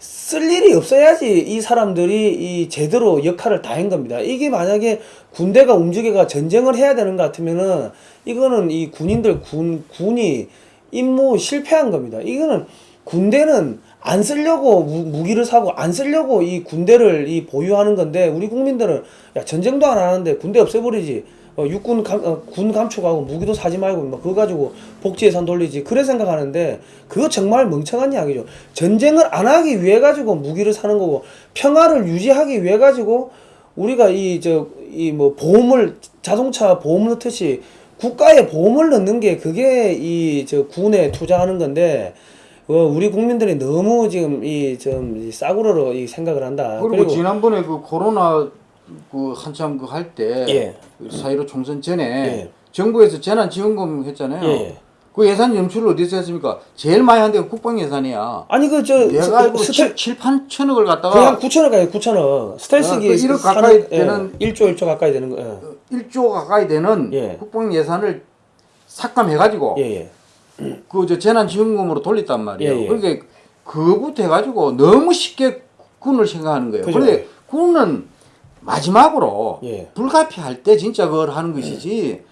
[SPEAKER 1] 쓸 일이 없어야지 이 사람들이 이 제대로 역할을 다 한 겁니다. 이게 만약에 군대가 움직여가 전쟁을 해야 되는 것 같으면은 이거는 이 군인들 군 군이 임무 실패한 겁니다. 이거는 군대는 안 쓰려고 무, 무기를 사고 안 쓰려고 이 군대를 이 보유하는 건데 우리 국민들은 야 전쟁도 안 하는데 군대 없애버리지 어, 육군 감, 어, 군 감축하고 무기도 사지 말고 막 그거 가지고 복지 예산 돌리지 그래 생각하는데 그거 정말 멍청한 이야기죠 전쟁을 안 하기 위해 가지고 무기를 사는 거고 평화를 유지하기 위해 가지고 우리가 이 저 이 뭐 보험을 자동차 보험 넣듯이 국가에 보험을 넣는 게 그게 이 저 군에 투자하는 건데 어, 우리 국민들이 너무 지금 이 좀 싸구려로 이 생각을 한다.
[SPEAKER 2] 그리고, 지난번에 그 코로나 그 한참 그 할때
[SPEAKER 1] 예.
[SPEAKER 2] 사이로 총선 전에
[SPEAKER 1] 예.
[SPEAKER 2] 정부에서 재난지원금 했잖아요.
[SPEAKER 1] 예.
[SPEAKER 2] 그 예산 염출을 어디서 했습니까? 제일 많이 한 데가 국방 예산이야.
[SPEAKER 1] 아니 그저
[SPEAKER 2] 내가 알고
[SPEAKER 1] 스텔
[SPEAKER 2] 7, 8천억을 갖다가
[SPEAKER 1] 거의 한 9천억 가요 9천억 스텔스기
[SPEAKER 2] 아, 그 일억 가까이 되는-
[SPEAKER 1] 1조 1조 가까이 되는 거. 예.
[SPEAKER 2] 1조 가까이 되는
[SPEAKER 1] 예.
[SPEAKER 2] 국방 예산을 삭감해 가지고
[SPEAKER 1] 예, 예.
[SPEAKER 2] 그저 재난 지원금으로 돌렸단 말이에요.
[SPEAKER 1] 예, 예.
[SPEAKER 2] 그러니까 그거부터 해 가지고 너무 쉽게 군을 생각하는 거예요.
[SPEAKER 1] 그죠.
[SPEAKER 2] 그런데 군은 마지막으로
[SPEAKER 1] 예.
[SPEAKER 2] 불가피할 때 진짜 그걸 하는 것이지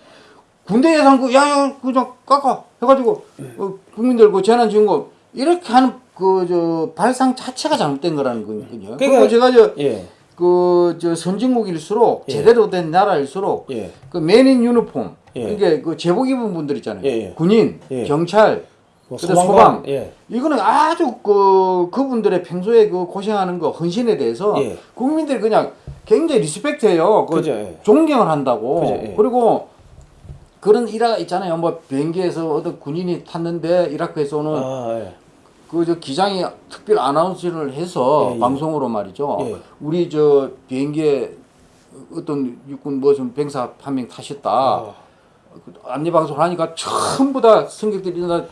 [SPEAKER 2] 군대 예산 그 야야 그냥 깎아 해가지고 어, 국민들 그 재난 지원금 이렇게 하는 그 저 발상 자체가 잘못된 거라는 거거든요.
[SPEAKER 1] 그러니까-
[SPEAKER 2] 제가 저
[SPEAKER 1] 예.
[SPEAKER 2] 그저 선진국일수록
[SPEAKER 1] 예.
[SPEAKER 2] 제대로 된 나라일수록
[SPEAKER 1] 예.
[SPEAKER 2] 그 맨인 유니폼
[SPEAKER 1] 예.
[SPEAKER 2] 이게 그 제복 입은 분들 있잖아요.
[SPEAKER 1] 예, 예.
[SPEAKER 2] 군인,
[SPEAKER 1] 예.
[SPEAKER 2] 경찰,
[SPEAKER 1] 뭐 소방관,
[SPEAKER 2] 소방.
[SPEAKER 1] 예.
[SPEAKER 2] 이거는 아주 그 그분들의 평소에 그 고생하는 거 헌신에 대해서
[SPEAKER 1] 예.
[SPEAKER 2] 국민들이 그냥 굉장히 리스펙트해요. 그
[SPEAKER 1] 그죠, 예.
[SPEAKER 2] 존경을 한다고.
[SPEAKER 1] 그죠, 예.
[SPEAKER 2] 그리고 그런 일화가 있잖아요. 뭐 비행기에서 어떤 군인이 탔는데 이라크에서 오는
[SPEAKER 1] 아, 예.
[SPEAKER 2] 그저 기장이 특별 아나운서를 해서
[SPEAKER 1] 예, 예.
[SPEAKER 2] 방송으로 말이죠.
[SPEAKER 1] 예.
[SPEAKER 2] 우리 저 비행기에 어떤 육군 무슨 병사 한 명 타셨다.
[SPEAKER 1] 아.
[SPEAKER 2] 안내 방송을 하니까 전부 다 승객들이 일어나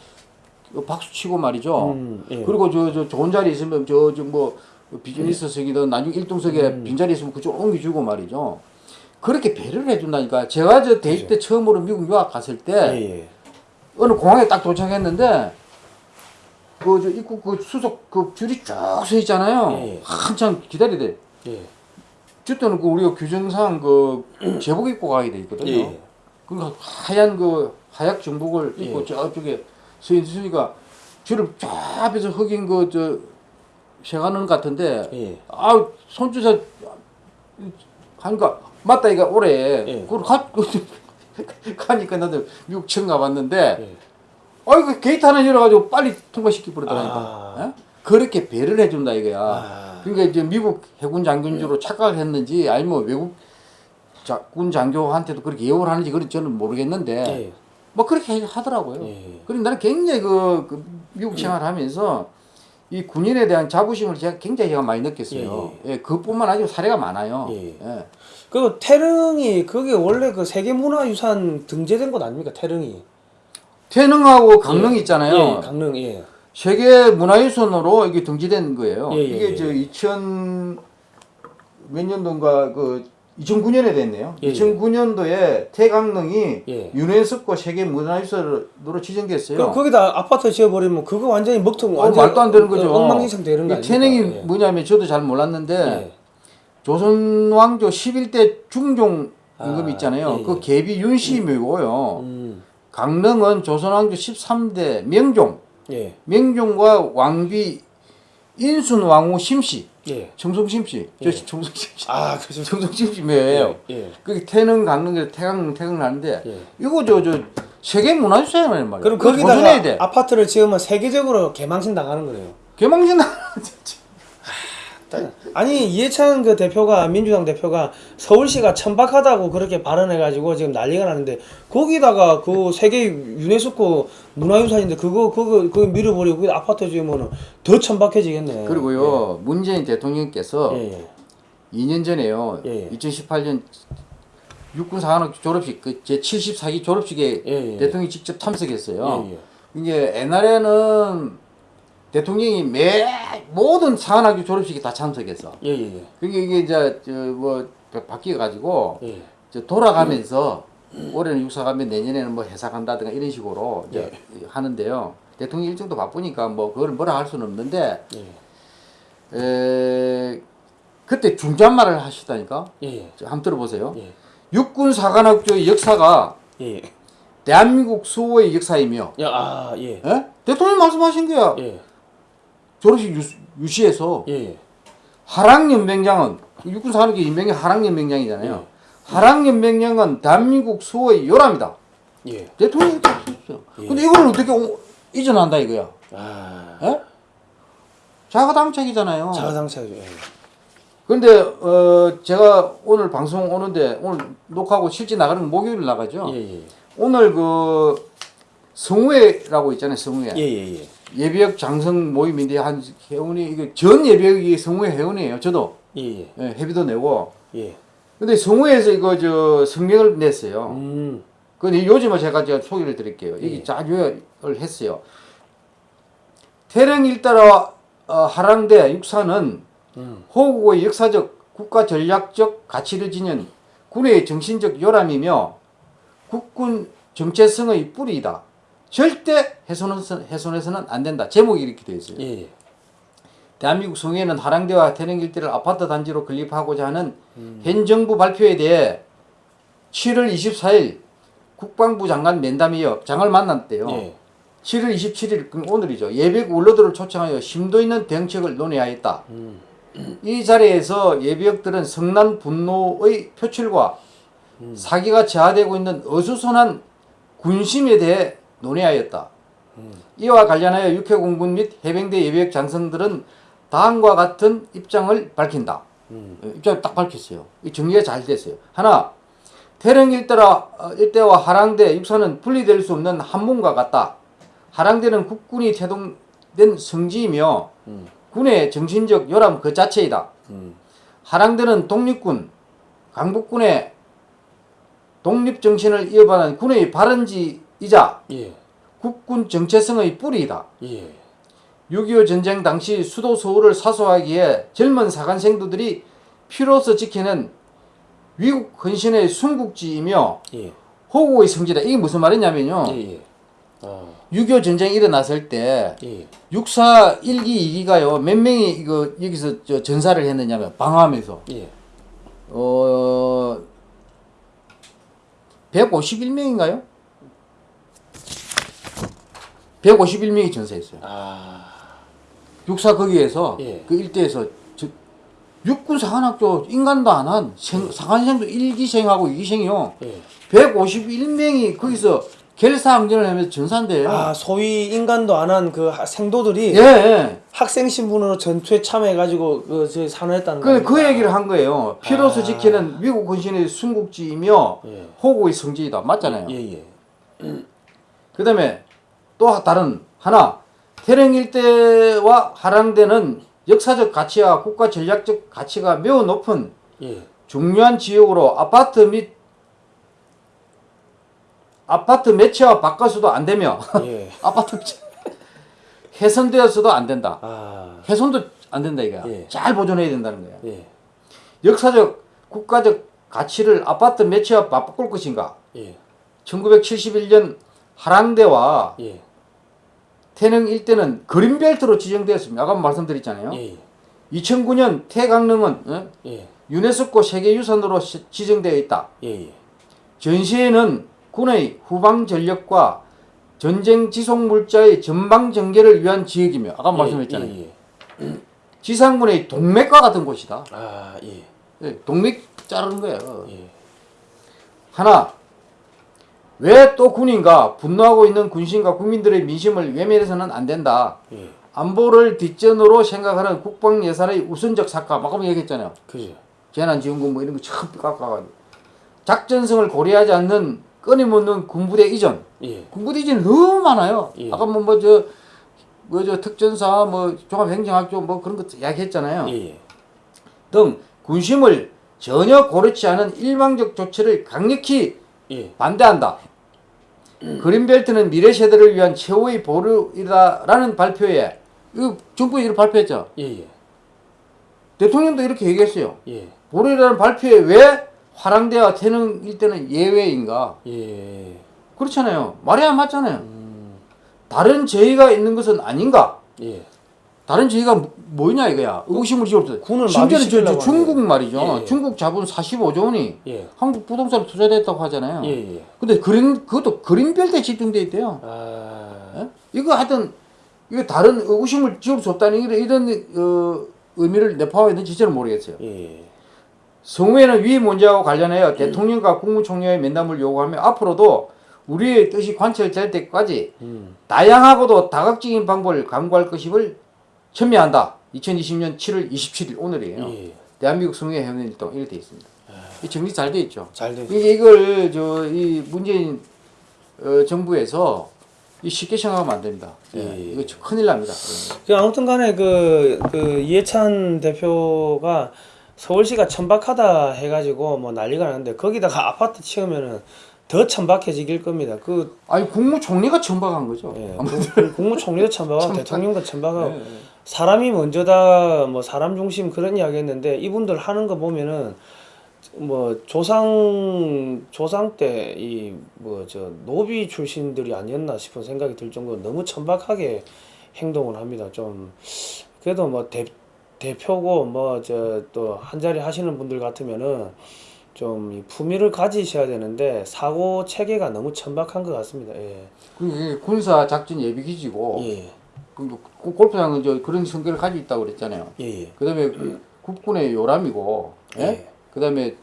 [SPEAKER 2] 박수 치고 말이죠.
[SPEAKER 1] 음, 예.
[SPEAKER 2] 그리고 저 저 좋은 자리 있으면 저 저 뭐 비즈니스석이든 나중 에 1등석에
[SPEAKER 1] 음.
[SPEAKER 2] 빈자리 있으면 그쪽 옮겨주고 말이죠. 그렇게 배려를 해준다니까. 제가 저 대입 때 처음으로 미국 유학 갔을 때
[SPEAKER 1] 예, 예.
[SPEAKER 2] 어느 공항에 딱 도착했는데 그 저 입국 그 수속 그 줄이 쭉 서 있잖아요.
[SPEAKER 1] 예, 예.
[SPEAKER 2] 한참 기다리대.
[SPEAKER 1] 예.
[SPEAKER 2] 그때는 그 우리가 규정상 그 제복 입고 가야 돼 있거든요.
[SPEAKER 1] 예.
[SPEAKER 2] 그러니까 하얀 그 하얗 정복을 입고
[SPEAKER 1] 예.
[SPEAKER 2] 저쪽에 서 있으니까 줄을 쫙 앞에서 흑인 그저 것 같은데
[SPEAKER 1] 예.
[SPEAKER 2] 아 손주사 하니까 맞다 이가 올해
[SPEAKER 1] 예.
[SPEAKER 2] 그걸 가 가니까 나도 미국 처음 가봤는데
[SPEAKER 1] 예.
[SPEAKER 2] 아이고 게이트 하나 열어가지고 빨리 통과시키 버리더라니까
[SPEAKER 1] 아.
[SPEAKER 2] 예? 그렇게 배를 해준다 이거야
[SPEAKER 1] 아.
[SPEAKER 2] 그러니까 이제 미국 해군 장군주로 착각을 했는지 아니면 외국 자, 군 장교한테도 그렇게 예우를 하는지 그건 저는 모르겠는데
[SPEAKER 1] 예.
[SPEAKER 2] 뭐 그렇게 하더라고요
[SPEAKER 1] 예.
[SPEAKER 2] 그리고 나는 굉장히 그, 그 미국 생활하면서 이 군인에 대한 자부심을 제가 굉장히 제가 많이 느꼈어요. 예, 그뿐만 아니고 사례가 많아요.
[SPEAKER 1] 예.
[SPEAKER 2] 예.
[SPEAKER 1] 그 태릉이 그게 원래 그 세계문화유산 등재된 곳 아닙니까? 태릉이.
[SPEAKER 2] 태능하고 강릉 있잖아요.
[SPEAKER 1] 예, 강릉 예.
[SPEAKER 2] 세계 문화유산으로 이게 등재된 거예요.
[SPEAKER 1] 예, 예,
[SPEAKER 2] 이게
[SPEAKER 1] 예.
[SPEAKER 2] 저2000 몇 년도인가 그 2009년에 됐네요.
[SPEAKER 1] 예, 예.
[SPEAKER 2] 2009년도에 태강릉이
[SPEAKER 1] 예.
[SPEAKER 2] 유네스코 세계 문화유산으로 지정됐어요.
[SPEAKER 1] 그 거기다 아파트 지어버리면 그거 완전히 먹통
[SPEAKER 2] 어,
[SPEAKER 1] 완전
[SPEAKER 2] 말도 안 되는 거죠.
[SPEAKER 1] 엉망진창 되는
[SPEAKER 2] 거이
[SPEAKER 1] 아닙니까?
[SPEAKER 2] 태능이
[SPEAKER 1] 예.
[SPEAKER 2] 뭐냐면 저도 잘 몰랐는데
[SPEAKER 1] 예.
[SPEAKER 2] 조선 왕조 11대 중종 임금
[SPEAKER 1] 아,
[SPEAKER 2] 있잖아요.
[SPEAKER 1] 예,
[SPEAKER 2] 그
[SPEAKER 1] 예.
[SPEAKER 2] 계비 윤씨묘고요.
[SPEAKER 1] 음.
[SPEAKER 2] 강릉은 조선 왕조 13대 명종,
[SPEAKER 1] 예.
[SPEAKER 2] 명종과 왕비 인순 왕후 심씨,
[SPEAKER 1] 예.
[SPEAKER 2] 심씨,
[SPEAKER 1] 예.
[SPEAKER 2] 저 청송 심씨,
[SPEAKER 1] 아, 그죠.
[SPEAKER 2] 청송 심씨 묘예요.
[SPEAKER 1] 예.
[SPEAKER 2] 그 태릉 강릉에서 태강 태릉 나는데
[SPEAKER 1] 예.
[SPEAKER 2] 이거 저 저 세계 문화유산이란 말이에요.
[SPEAKER 1] 그럼 거기다가
[SPEAKER 2] 돼.
[SPEAKER 1] 아파트를 지으면 세계적으로 개망신 당하는 거네요.
[SPEAKER 2] 개망신 나
[SPEAKER 1] 아니 이해찬 그 대표가 민주당 대표가 서울시가 천박하다고 그렇게 발언해가지고 지금 난리가 나는데 거기다가 그 세계 유네스코 문화유산인데 그거 그거 그거 밀어버리고 거기 아파트 지으면은 더 천박해지겠네.
[SPEAKER 2] 그리고요 문재인 대통령께서
[SPEAKER 1] 예, 예.
[SPEAKER 2] 2년 전에요.
[SPEAKER 1] 예.
[SPEAKER 2] 2018년 육군 사관학교 졸업식 그제 74기 졸업식에
[SPEAKER 1] 예, 예.
[SPEAKER 2] 대통령이 직접 참석했어요.
[SPEAKER 1] 예, 예.
[SPEAKER 2] 이게 옛날에는 대통령이 매 모든 사관학교 졸업식에 다 참석했어.
[SPEAKER 1] 예, 예, 예.
[SPEAKER 2] 그게 이게 이제 저뭐 바뀌어 가지고
[SPEAKER 1] 예.
[SPEAKER 2] 저 돌아가면서 올해는 육사 가면 내년에는 뭐 회사 간다든가 이런 식으로 이제 하는데요. 대통령 일정도 바쁘니까 뭐 그걸 뭐라 할 수는 없는데
[SPEAKER 1] 예.
[SPEAKER 2] 에 그때 중잣말을 하시다니까.
[SPEAKER 1] 예, 예.
[SPEAKER 2] 저 한번 들어보세요.
[SPEAKER 1] 예.
[SPEAKER 2] 육군 사관학교의 역사가
[SPEAKER 1] 예.
[SPEAKER 2] 대한민국 수호의 역사이며
[SPEAKER 1] 야, 아, 예.
[SPEAKER 2] 예? 대통령 말씀하신 거야.
[SPEAKER 1] 예.
[SPEAKER 2] 졸업식 유시, 유시에서
[SPEAKER 1] 예.
[SPEAKER 2] 하락연맹장은 육군 사관학교 인명이 하락연맹장이잖아요.
[SPEAKER 1] 예.
[SPEAKER 2] 하락연맹장은 대한민국 수호의 요람이다.
[SPEAKER 1] 예.
[SPEAKER 2] 대통령이 딱 썼어요.
[SPEAKER 1] 예.
[SPEAKER 2] 근데 이거를 어떻게 오- 이전한다 이거야.
[SPEAKER 1] 아.
[SPEAKER 2] 예? 자가당착이잖아요.
[SPEAKER 1] 자가당착이죠. 예.
[SPEAKER 2] 근데 어 제가 오늘 방송 오는데 오늘 녹화하고 실제 나가는 건 목요일 나가죠.
[SPEAKER 1] 예, 예.
[SPEAKER 2] 오늘 그 성우회라고 있잖아요. 성우회.
[SPEAKER 1] 예, 예, 예.
[SPEAKER 2] 예비역 장성 모임인데 한 회원이 이게 전 예비역이 성우회 회원이에요. 저도
[SPEAKER 1] 예, 예.
[SPEAKER 2] 예, 회비도 내고.
[SPEAKER 1] 예.
[SPEAKER 2] 근데 성우회에서 이거 저 성명을 냈어요.
[SPEAKER 1] 음.
[SPEAKER 2] 근데 요즘은 제가 제가 소개를 드릴게요. 여기
[SPEAKER 1] 예.
[SPEAKER 2] 잘 요약을 했어요. 태릉 일따라 어, 하랑대 육사는
[SPEAKER 1] 음.
[SPEAKER 2] 호국의 역사적 국가 전략적 가치를 지닌 군의 정신적 요람이며 국군 정체성의 뿌리이다. 절대 훼손해서, 훼손해서는 안 된다. 제목이 이렇게 되어 있어요.
[SPEAKER 1] 예, 예.
[SPEAKER 2] 대한민국 성에는 하랑대와 태릉 일대를 아파트 단지로 건립하고자 하는 현 정부 발표에 대해 7월 24일 국방부 장관 면담이어 장을 만났대요.
[SPEAKER 1] 예.
[SPEAKER 2] 7월 27일 그럼 오늘이죠. 예비역 원로들을 초청하여 심도 있는 대응책을 논의하였다.
[SPEAKER 1] 음.
[SPEAKER 2] 이 자리에서 예비역들은 성난 분노의 표출과 사기가 저하되고 있는 어수선한 군심에 대해 논의하였다. 이와 관련하여 육해공군 및 해병대 예비역 장성들은 다음과 같은 입장을 밝힌다.
[SPEAKER 1] 음.
[SPEAKER 2] 어, 입장을 딱 밝혔어요. 이 정리가 잘 됐어요. 하나, 태릉 일대라, 어, 일대와 하랑대 육사는 분리될 수 없는 한 몸과 같다. 하랑대는 국군이 태동된 성지이며
[SPEAKER 1] 음.
[SPEAKER 2] 군의 정신적 요람 그 자체이다.
[SPEAKER 1] 음.
[SPEAKER 2] 하랑대는 독립군, 강북군의 독립 정신을 이어받은 군의 발원지 이자
[SPEAKER 1] 예.
[SPEAKER 2] 국군 정체성의 뿌리이다.
[SPEAKER 1] 예.
[SPEAKER 2] 6.25 전쟁 당시 수도 서울을 사수하기에 젊은 사관생도들이 피로서 지키는 위국 헌신의 순국지이며
[SPEAKER 1] 예.
[SPEAKER 2] 호국의 성지다. 이게 무슨 말이냐면요.
[SPEAKER 1] 예. 예. 아.
[SPEAKER 2] 6.25 전쟁이 일어났을 때
[SPEAKER 1] 예.
[SPEAKER 2] 육사 1기, 2기가요. 몇 명이 이거 여기서 저 전사를 했느냐면 방어하면서
[SPEAKER 1] 예.
[SPEAKER 2] 어 151명인가요? 151명이 전사했어요.
[SPEAKER 1] 아.
[SPEAKER 2] 육사 거기에서
[SPEAKER 1] 예.
[SPEAKER 2] 그 일대에서 저, 육군 사관학교 인간도 안 한 사관생도 1기생하고 2기생이요.
[SPEAKER 1] 예.
[SPEAKER 2] 151명이 거기서 결사항전을 하면서 전사인데요.
[SPEAKER 1] 아, 소위 인간도 안 한 그 생도들이
[SPEAKER 2] 예, 예.
[SPEAKER 1] 학생 신분으로 전투에 참여해가지고 그 산호했다는
[SPEAKER 2] 그, 그? 얘기를 한 거예요. 피로서
[SPEAKER 1] 아.
[SPEAKER 2] 지키는 미국 헌신의 순국지이며
[SPEAKER 1] 예.
[SPEAKER 2] 호국의 성지이다. 맞잖아요.
[SPEAKER 1] 예, 예.
[SPEAKER 2] 그 다음에 또 다른 하나 태릉 일대와 하랑대는 역사적 가치와 국가 전략적 가치가 매우 높은
[SPEAKER 1] 예.
[SPEAKER 2] 중요한 지역으로 아파트 및 아파트 매체와 바꿔서도 안 되며
[SPEAKER 1] 예.
[SPEAKER 2] 아파트 훼손되어서도 안 된다.
[SPEAKER 1] 아.
[SPEAKER 2] 훼손도 안 된다 이거야.
[SPEAKER 1] 예.
[SPEAKER 2] 잘 보존해야 된다는 거야.
[SPEAKER 1] 예.
[SPEAKER 2] 역사적 국가적 가치를 아파트 매체와 바꿀 것인가?
[SPEAKER 1] 예.
[SPEAKER 2] 1971년 하랑대와
[SPEAKER 1] 예.
[SPEAKER 2] 태릉 일대는 그린벨트로 지정되었습니다. 아까 말씀드렸잖아요.
[SPEAKER 1] 예.
[SPEAKER 2] 2009년 태강릉은 어?
[SPEAKER 1] 예.
[SPEAKER 2] 유네스코 세계유산으로 시- 지정되어 있다.
[SPEAKER 1] 예. 예.
[SPEAKER 2] 전시회는 군의 후방 전력과 전쟁 지속 물자의 전방 전개를 위한 지역이며 아까 말씀했잖아요.
[SPEAKER 1] 예. 예.
[SPEAKER 2] 지상군의 동맥과 같은 곳이다.
[SPEAKER 1] 아, 예.
[SPEAKER 2] 예, 동맥 자르는 거예요.
[SPEAKER 1] 예.
[SPEAKER 2] 하나, 왜 또 군인가 분노하고 있는 군심과 국민들의 민심을 외면해서는 안 된다.
[SPEAKER 1] 예.
[SPEAKER 2] 안보를 뒷전으로 생각하는 국방 예산의 우선적 삭감 아까 얘기했잖아요.
[SPEAKER 1] 그죠.
[SPEAKER 2] 재난지원금 뭐 이런 거 처음 깎아가지고 작전성을 고려하지 않는 끊임없는 군부대 이전
[SPEAKER 1] 예.
[SPEAKER 2] 군부대 이전이 너무 많아요.
[SPEAKER 1] 예.
[SPEAKER 2] 아까 뭐뭐저 뭐 저 특전사 뭐 종합행정학교 뭐 그런 거 이야기했잖아요.
[SPEAKER 1] 예. 예.
[SPEAKER 2] 등 군심을 전혀 고르지 않은 일방적 조치를 강력히
[SPEAKER 1] 예.
[SPEAKER 2] 반대한다. 그린벨트는 미래 세대를 위한 최후의 보루이다라는 발표에 정부에 이렇게 발표했죠.
[SPEAKER 1] 예. 예.
[SPEAKER 2] 대통령도 이렇게 얘기했어요.
[SPEAKER 1] 예.
[SPEAKER 2] 보루이다라는 발표에 왜 화랑대와 태릉 일대는 예외인가?
[SPEAKER 1] 예.
[SPEAKER 2] 그렇잖아요. 말이 안 맞잖아요.
[SPEAKER 1] 음.
[SPEAKER 2] 다른 제의가 있는 것은 아닌가?
[SPEAKER 1] 예.
[SPEAKER 2] 다른 제의가 뭐- 뭐냐 이거야. 의구심을 지었어.
[SPEAKER 1] 군을
[SPEAKER 2] 심지어는 저, 저 중국. 말이죠.
[SPEAKER 1] 예, 예.
[SPEAKER 2] 중국 자본 45조 원이
[SPEAKER 1] 예.
[SPEAKER 2] 한국 부동산에 투자됐다고 하잖아요.
[SPEAKER 1] 예. 예.
[SPEAKER 2] 근데 그린 그것도 그린벨트에 집중돼 있대요.
[SPEAKER 1] 아.
[SPEAKER 2] 예? 이거 하여튼 이거 다른 의구심을 지울 수 없다는 이런, 이런 어, 의미를 내포하고 있는지 저는 모르겠어요.
[SPEAKER 1] 예.
[SPEAKER 2] 성우에는 위 문제와 관련하여 대통령과 국무총리의 면담을 요구하며 앞으로도 우리의 뜻이 관철될 때까지
[SPEAKER 1] 음.
[SPEAKER 2] 다양하고도 다각적인 방법을 강구할 것임을 첨예한다. 2020년 7월 27일 오늘이에요.
[SPEAKER 1] 예.
[SPEAKER 2] 대한민국 성우회 회원일동 이렇게 돼 있습니다. 이 정리 잘 돼 있죠.
[SPEAKER 1] 잘 돼.
[SPEAKER 2] 이게 이걸 저 이 문재인 어, 정부에서 이 쉽게 생각하면 안 됩니다. 예,
[SPEAKER 1] 예.
[SPEAKER 2] 이거 참 큰일 납니다.
[SPEAKER 1] 그 아무튼 간에 그, 그 이해찬 대표가 서울시가 천박하다 해가지고 뭐 난리가 나는데 거기다가 아파트 치우면은 더 천박해지길 겁니다. 그
[SPEAKER 2] 아니 국무총리가 천박한 거죠.
[SPEAKER 1] 예, 그 국무총리도 천박하고
[SPEAKER 2] 천박.
[SPEAKER 1] 대통령도 천박하고
[SPEAKER 2] 예, 예.
[SPEAKER 1] 사람이 먼저다 뭐 사람 중심 그런 이야기 했는데 이분들 하는 거 보면은 뭐 조상 조상 때 이 뭐 저 노비 출신들이 아니었나 싶은 생각이 들 정도로 너무 천박하게 행동을 합니다. 좀 그래도 뭐 대, 대표고 뭐 저 또 한 자리 하시는 분들 같으면은 좀이 품위를 가지셔야 되는데 사고 체계가 너무 천박한 것 같습니다. 예.
[SPEAKER 2] 군사 작전 예비 기지고
[SPEAKER 1] 예.
[SPEAKER 2] 그 골프장은 저 그런 성격을 가지고 있다고 그랬잖아요.
[SPEAKER 1] 예. 예.
[SPEAKER 2] 그다음에 그 국군의 요람이고, 예?
[SPEAKER 1] 예.
[SPEAKER 2] 그다음에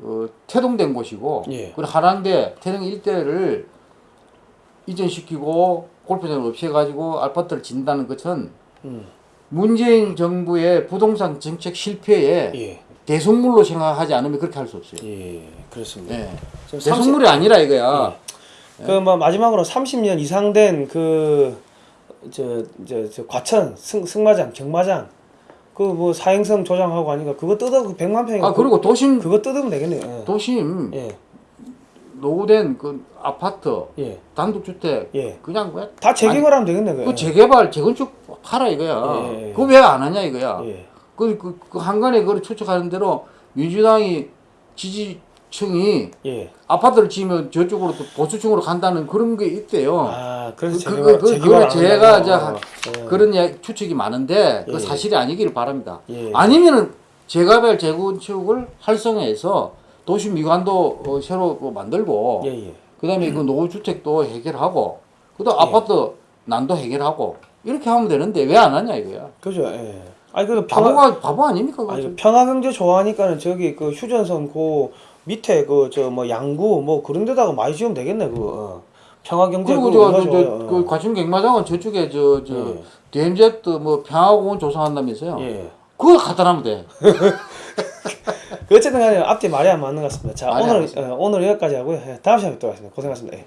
[SPEAKER 2] 어, 태동된 곳이고,
[SPEAKER 1] 예.
[SPEAKER 2] 그리고 한양대 태릉 일대를 이전시키고 골프장을 없애가지고 아파트를 짓는다는 것은
[SPEAKER 1] 음.
[SPEAKER 2] 문재인 정부의 부동산 정책 실패에
[SPEAKER 1] 예.
[SPEAKER 2] 대성물로 생각하지 않으면 그렇게 할 수 없어요.
[SPEAKER 1] 예. 그렇습니다.
[SPEAKER 2] 예.
[SPEAKER 1] 지금 30
[SPEAKER 2] 대성물이 아니라 이거야.
[SPEAKER 1] 그뭐 마지막으로 30년 이상 된 그 저 저 저 과천 승 승마장 경마장 그 뭐 사행성 조장하고 하니까 그거 뜯어 그 100만 평이
[SPEAKER 2] 아 그리고 도심
[SPEAKER 1] 그거 뜯으면 되겠네요.
[SPEAKER 2] 도심
[SPEAKER 1] 예.
[SPEAKER 2] 노후된 그 아파트
[SPEAKER 1] 예.
[SPEAKER 2] 단독주택
[SPEAKER 1] 예.
[SPEAKER 2] 그냥
[SPEAKER 1] 왜다 재개발 하면 되겠네.
[SPEAKER 2] 그
[SPEAKER 1] 그거.
[SPEAKER 2] 재개발 재건축 하라 이거야.
[SPEAKER 1] 예, 예.
[SPEAKER 2] 그거 왜 안 하냐 이거야.
[SPEAKER 1] 예.
[SPEAKER 2] 그, 그, 그 한간에 그걸 추측하는 대로 민주당이 지지 층이
[SPEAKER 1] 예.
[SPEAKER 2] 아파트를 지으면 저쪽으로 또 보수층으로 간다는 그런 게 있대요.
[SPEAKER 1] 아, 그래서
[SPEAKER 2] 그, 그, 그,
[SPEAKER 1] 그안
[SPEAKER 2] 제가. 이제
[SPEAKER 1] 어,
[SPEAKER 2] 그런 추측이 많은데 그
[SPEAKER 1] 예.
[SPEAKER 2] 사실이 아니기를 바랍니다.
[SPEAKER 1] 예.
[SPEAKER 2] 아니면은 재개발 재건축을 활성화해서 도시 미관도 어, 새로 뭐 만들고
[SPEAKER 1] 예, 예.
[SPEAKER 2] 그다음에 그 노후 주택도 해결하고 그다음
[SPEAKER 1] 예.
[SPEAKER 2] 아파트 난도 해결하고 이렇게 하면 되는데 왜 안 하냐 이거야.
[SPEAKER 1] 그죠. 예. 아니 그 평화
[SPEAKER 2] 바보가 바보 아닙니까?
[SPEAKER 1] 아니 그 평화경제 좋아하니까는 저기 그 휴전선 그 밑에 그 저 뭐 양구 뭐 그런 데다가 많이 지으면 되겠네 그거. 어. 평화경제
[SPEAKER 2] 그리고 저, 저. 저, 그 과천 갱마장은 저쪽에 저, 저,
[SPEAKER 1] 예.
[SPEAKER 2] DMZ 뭐 평화공원 조성한다면서요?
[SPEAKER 1] 예.
[SPEAKER 2] 그거 갖다 놔면 돼.
[SPEAKER 1] 그 어쨌든 간에 앞뒤 말이 안 맞는 것 같습니다. 자 오늘. 어, 오늘 여기까지 하고요. 예, 다음 시간에 또 하겠습니다. 고생하셨습니다. 예.